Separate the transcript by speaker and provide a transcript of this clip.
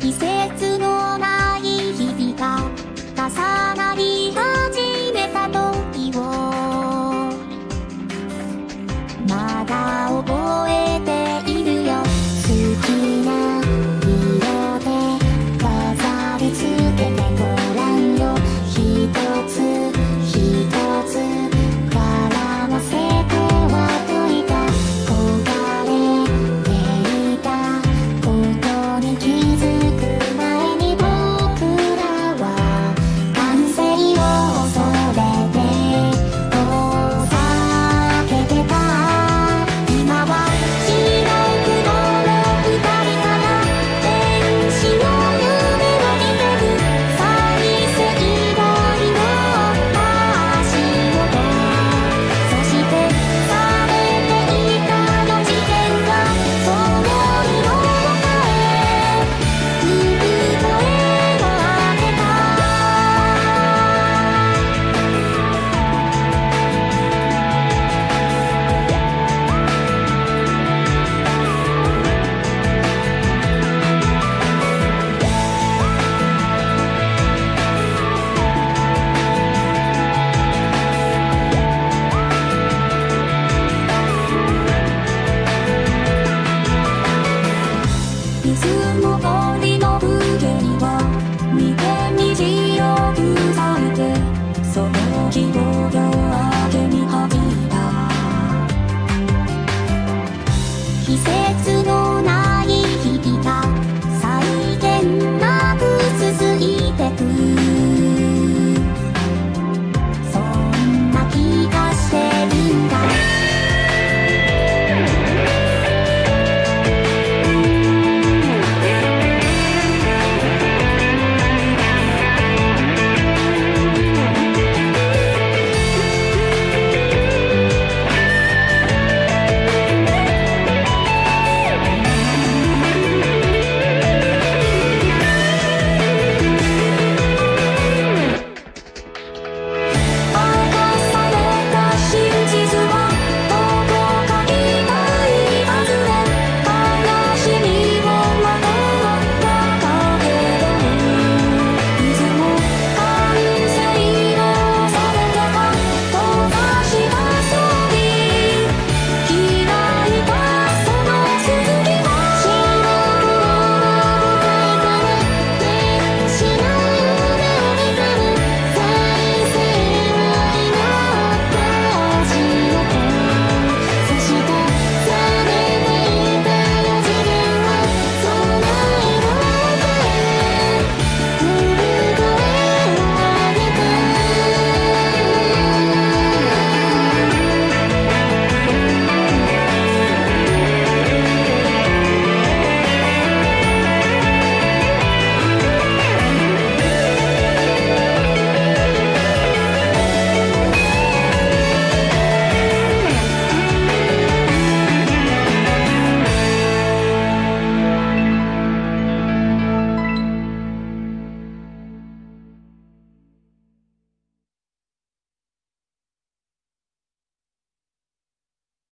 Speaker 1: 2000季節